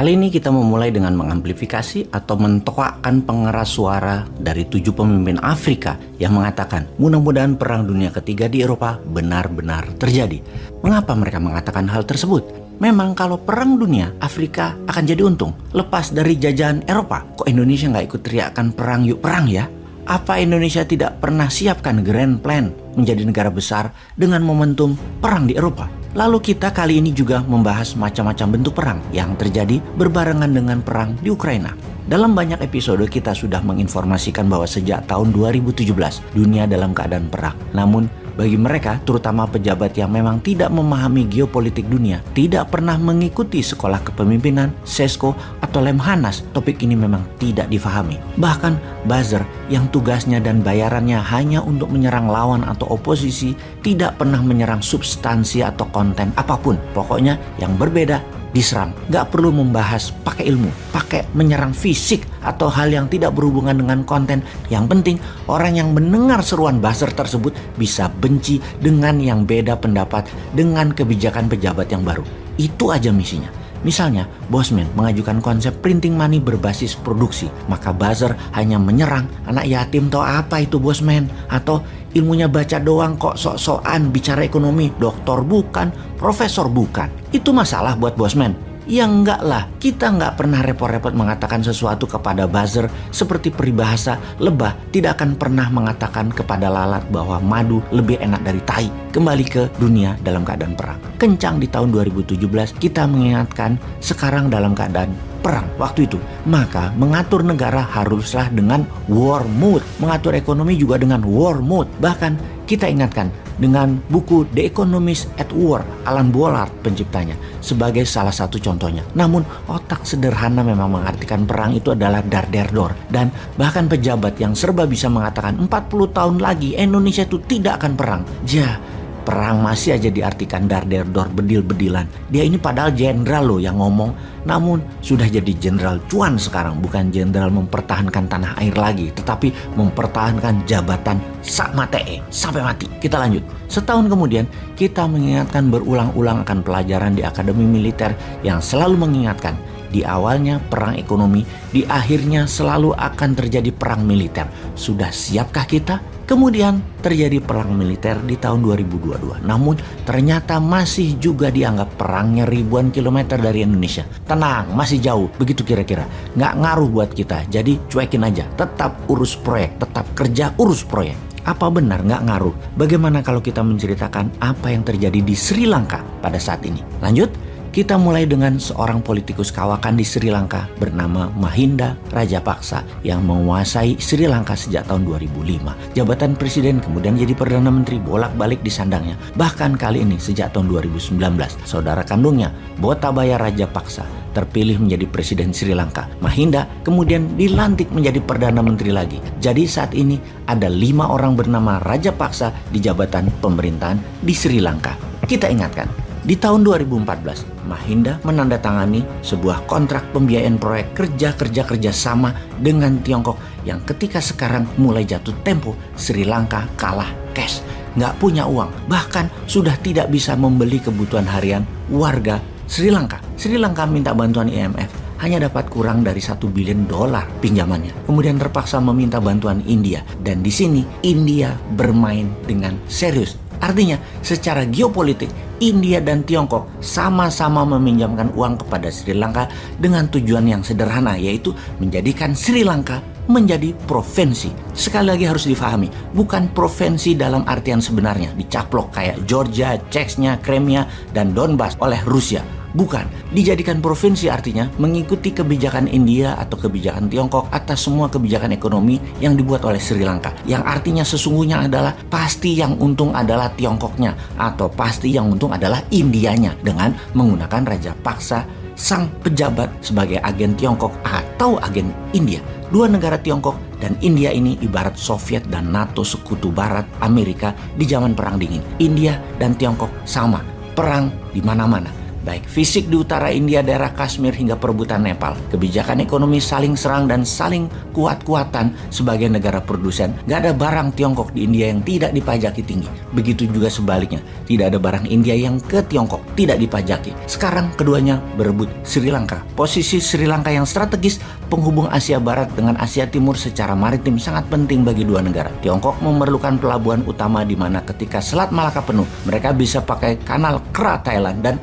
Kali ini kita memulai dengan mengamplifikasi atau mentoakkan pengeras suara dari tujuh pemimpin Afrika yang mengatakan mudah-mudahan perang dunia ketiga di Eropa benar-benar terjadi. Mengapa mereka mengatakan hal tersebut? Memang kalau perang dunia, Afrika akan jadi untung. Lepas dari jajahan Eropa, kok Indonesia nggak ikut teriakan perang yuk perang ya? Apa Indonesia tidak pernah siapkan grand plan menjadi negara besar dengan momentum perang di Eropa? Lalu kita kali ini juga membahas macam-macam bentuk perang yang terjadi berbarengan dengan perang di Ukraina. Dalam banyak episode kita sudah menginformasikan bahwa sejak tahun 2017 dunia dalam keadaan perang. Namun bagi mereka, terutama pejabat yang memang tidak memahami geopolitik dunia, tidak pernah mengikuti sekolah kepemimpinan, SESCO, atau Lemhanas, topik ini memang tidak difahami. Bahkan buzzer yang tugasnya dan bayarannya hanya untuk menyerang lawan atau oposisi, tidak pernah menyerang substansi atau konten apa pun. Pokoknya yang berbeda diserang. Gak perlu membahas pakai ilmu, pakai menyerang fisik atau hal yang tidak berhubungan dengan konten. Yang penting orang yang mendengar seruan buzzer tersebut bisa benci dengan yang beda pendapat dengan kebijakan pejabat yang baru. Itu aja misinya. Misalnya, Bosman mengajukan konsep printing money berbasis produksi, maka buzzer hanya menyerang anak yatim tau apa itu Bosman atau ilmunya baca doang kok sok-sokan bicara ekonomi, doktor bukan, profesor bukan. Itu masalah buat Bosman. Ya enggak lah, kita enggak pernah repot-repot mengatakan sesuatu kepada buzzer seperti peribahasa lebah tidak akan pernah mengatakan kepada lalat bahwa madu lebih enak dari tai. Kembali ke dunia dalam keadaan perang. Kencang di tahun 2017 kita mengingatkan sekarang dalam keadaan perang waktu itu. Maka mengatur negara haruslah dengan war mode. Mengatur ekonomi juga dengan war mode. Bahkan kita ingatkan dengan buku The Economist at War, Alan Bollard penciptanya, sebagai salah satu contohnya. Namun otak sederhana memang mengartikan perang itu adalah dar der dor. Dan bahkan pejabat yang serba bisa mengatakan 40 tahun lagi Indonesia itu tidak akan perang. Ja, perang masih aja diartikan dar der dor bedil bedilan. Dia ini padahal jenderal loh yang ngomong, namun sudah jadi jenderal cuan sekarang, bukan jenderal mempertahankan tanah air lagi, tetapi mempertahankan jabatan sak matee sampai mati. Kita lanjut. Setahun kemudian kita mengingatkan berulang-ulang akan pelajaran di akademi militer yang selalu mengingatkan di awalnya perang ekonomi, di akhirnya selalu akan terjadi perang militer. Sudah siapkah kita? Kemudian terjadi perang militer di tahun 2022. Namun ternyata masih juga dianggap perangnya ribuan kilometer dari Indonesia. Tenang, masih jauh. Begitu kira-kira. Nggak ngaruh buat kita. Jadi cuekin aja. Tetap urus proyek. Tetap kerja urus proyek. Apa benar nggak ngaruh? Bagaimana kalau kita menceritakan apa yang terjadi di Sri Lanka pada saat ini? Lanjut. Kita mulai dengan seorang politikus kawakan di Sri Lanka bernama Mahinda Rajapaksa yang menguasai Sri Lanka sejak tahun 2005. Jabatan presiden kemudian jadi Perdana Menteri bolak-balik di sandangnya. Bahkan kali ini sejak tahun 2019, saudara kandungnya Botabaya Rajapaksa terpilih menjadi presiden Sri Lanka. Mahinda kemudian dilantik menjadi Perdana Menteri lagi. Jadi saat ini ada lima orang bernama Rajapaksa di jabatan pemerintahan di Sri Lanka. Kita ingatkan, di tahun 2014, Mahinda menandatangani sebuah kontrak pembiayaan proyek kerja-kerja kerjasama dengan Tiongkok yang ketika sekarang mulai jatuh tempo Sri Lanka kalah cash, nggak punya uang, bahkan sudah tidak bisa membeli kebutuhan harian warga Sri Lanka. Sri Lanka minta bantuan IMF hanya dapat kurang dari satu bilion dolar pinjamannya. Kemudian terpaksa meminta bantuan India dan di sini India bermain dengan serius. Artinya, secara geopolitik India dan Tiongkok sama-sama meminjamkan uang kepada Sri Lanka dengan tujuan yang sederhana yaitu menjadikan Sri Lanka menjadi provinsi. Sekali lagi harus difahami, bukan provinsi dalam artian sebenarnya dicaplok kayak Georgia, Chechnya, Crimea, dan Donbas oleh Rusia Bukan, dijadikan provinsi artinya mengikuti kebijakan India atau kebijakan Tiongkok atas semua kebijakan ekonomi yang dibuat oleh Sri Lanka. Yang artinya sesungguhnya adalah pasti yang untung adalah Tiongkoknya atau pasti yang untung adalah Indianya dengan menggunakan Raja Paksa sang pejabat sebagai agen Tiongkok atau agen India. Dua negara Tiongkok dan India ini ibarat Soviet dan NATO sekutu barat Amerika di zaman perang dingin. India dan Tiongkok sama, perang di mana-mana baik fisik di utara India, daerah Kashmir hingga perebutan Nepal. Kebijakan ekonomi saling serang dan saling kuat-kuatan sebagai negara produsen. Gak ada barang Tiongkok di India yang tidak dipajaki tinggi. Begitu juga sebaliknya, tidak ada barang India yang ke Tiongkok tidak dipajaki. Sekarang keduanya berebut Sri Lanka. Posisi Sri Lanka yang strategis penghubung Asia Barat dengan Asia Timur secara maritim sangat penting bagi dua negara. Tiongkok memerlukan pelabuhan utama di mana ketika Selat Malaka penuh, mereka bisa pakai kanal Kra Thailand dan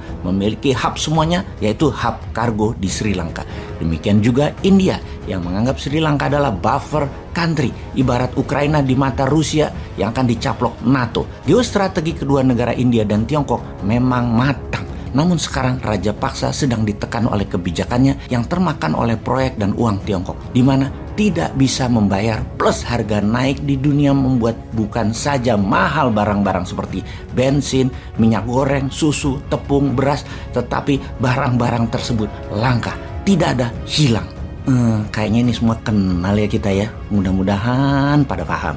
memiliki hub semuanya yaitu hub kargo di Sri Lanka. Demikian juga India yang menganggap Sri Lanka adalah buffer country ibarat Ukraina di mata Rusia yang akan dicaplok NATO. Geostrategi kedua negara India dan Tiongkok memang matang. Namun sekarang Raja Paksa sedang ditekan oleh kebijakannya yang termakan oleh proyek dan uang Tiongkok, di mana tidak bisa membayar plus harga naik di dunia membuat bukan saja mahal barang-barang seperti bensin, minyak goreng, susu, tepung, beras, tetapi barang-barang tersebut langka, tidak ada hilang. Hmm, kayaknya ini semua kenal ya kita ya. Mudah-mudahan pada paham.